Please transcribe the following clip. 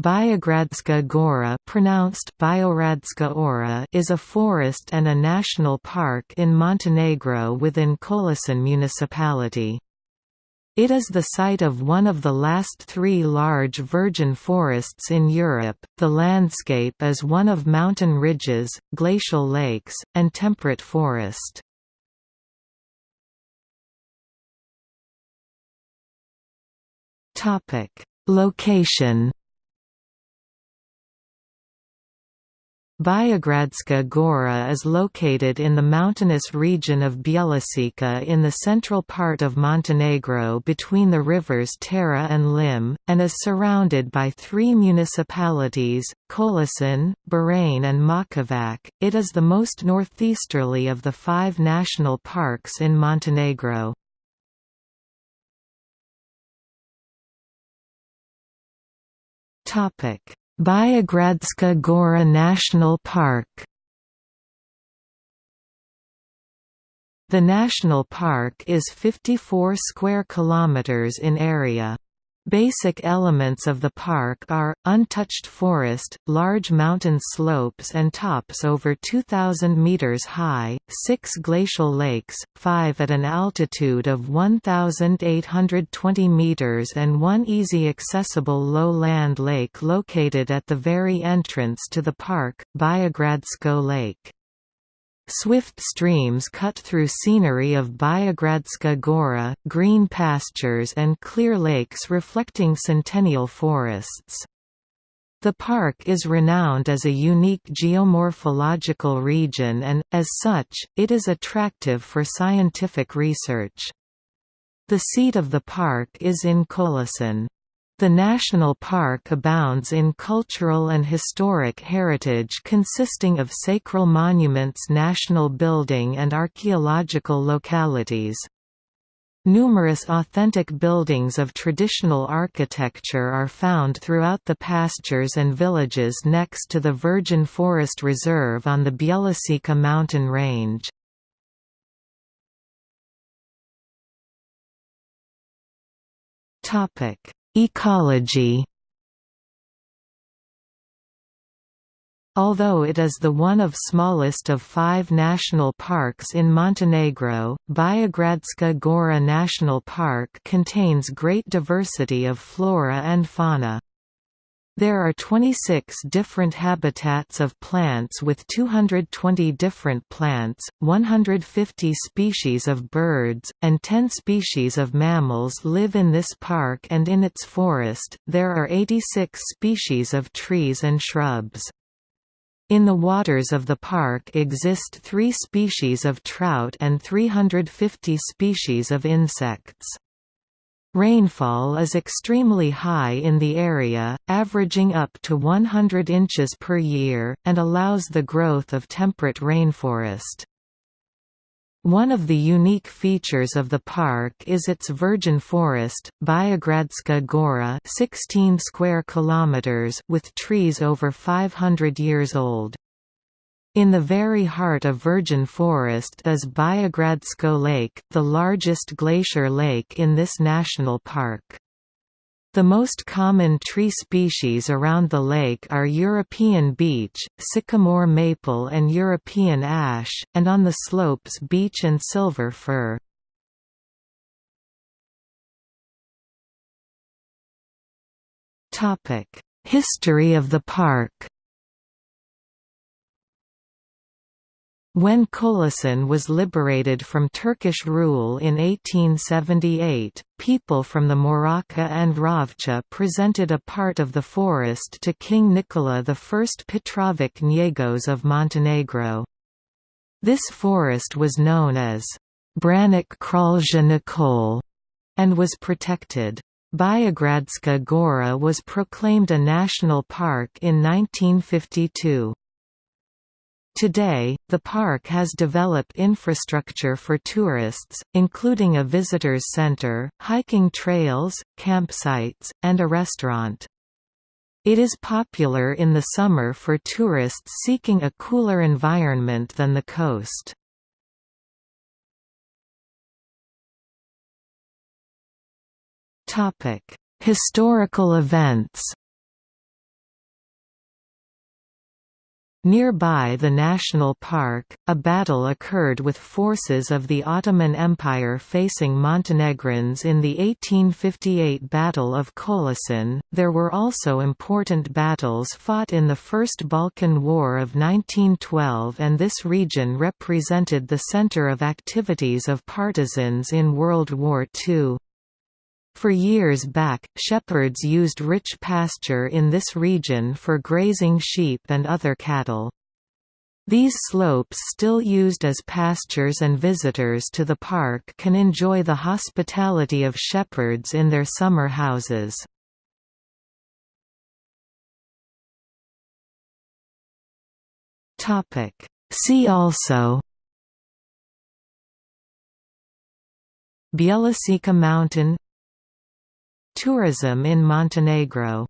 Biogradska Gora pronounced Ora is a forest and a national park in Montenegro within Kolašin municipality. It is the site of one of the last three large virgin forests in Europe. The landscape is one of mountain ridges, glacial lakes, and temperate forest. Topic: Location Biogradska Gora is located in the mountainous region of Bjelasica in the central part of Montenegro between the rivers Tara and Lim, and is surrounded by three municipalities, Kolašin, Berane and Mojkovac. It is the most northeasterly of the five national parks in Montenegro. Topic Biogradska Gora National Park The national park is 54 square kilometers in area. Basic elements of the park are, untouched forest, large mountain slopes and tops over 2,000 metres high, six glacial lakes, five at an altitude of 1,820 metres and one easy accessible low-land lake located at the very entrance to the park, Biogradsko Lake. Swift streams cut through scenery of Biogradska Gora, green pastures and clear lakes reflecting centennial forests. The park is renowned as a unique geomorphological region and, as such, it is attractive for scientific research. The seat of the park is in Kolašin. The national park abounds in cultural and historic heritage consisting of sacral monuments national building and archaeological localities. Numerous authentic buildings of traditional architecture are found throughout the pastures and villages next to the Virgin Forest Reserve on the Bjelasica mountain range. Topic Ecology Although it is the one of smallest of five national parks in Montenegro, Biogradska Gora National Park contains great diversity of flora and fauna. There are 26 different habitats of plants with 220 different plants, 150 species of birds, and 10 species of mammals live in this park and in its forest, there are 86 species of trees and shrubs. In the waters of the park exist three species of trout and 350 species of insects. Rainfall is extremely high in the area, averaging up to 100 inches per year, and allows the growth of temperate rainforest. One of the unique features of the park is its virgin forest, Biogradska Gora 16 square kilometers with trees over 500 years old. In the very heart of virgin forest is Biogradsko Lake, the largest glacier lake in this national park. The most common tree species around the lake are European beech, sycamore maple and European ash, and on the slopes beech and silver fir. History of the park When Kolašin was liberated from Turkish rule in 1878, people from the Morača and Rovca presented a part of the forest to King Nikola I Petrović Njegoš of Montenegro. This forest was known as Branik Kralja Nikol and was protected. Biogradska Gora was proclaimed a national park in 1952. Today, the park has developed infrastructure for tourists, including a visitors center, hiking trails, campsites, and a restaurant. It is popular in the summer for tourists seeking a cooler environment than the coast. Historical events Nearby the national park, a battle occurred with forces of the Ottoman Empire facing Montenegrins in the 1858 Battle of Kolašin. There were also important battles fought in the First Balkan War of 1912, and this region represented the center of activities of partisans in World War II. For years back, shepherds used rich pasture in this region for grazing sheep and other cattle. These slopes still used as pastures and visitors to the park can enjoy the hospitality of shepherds in their summer houses. See also Bjelasica Mountain Tourism in Montenegro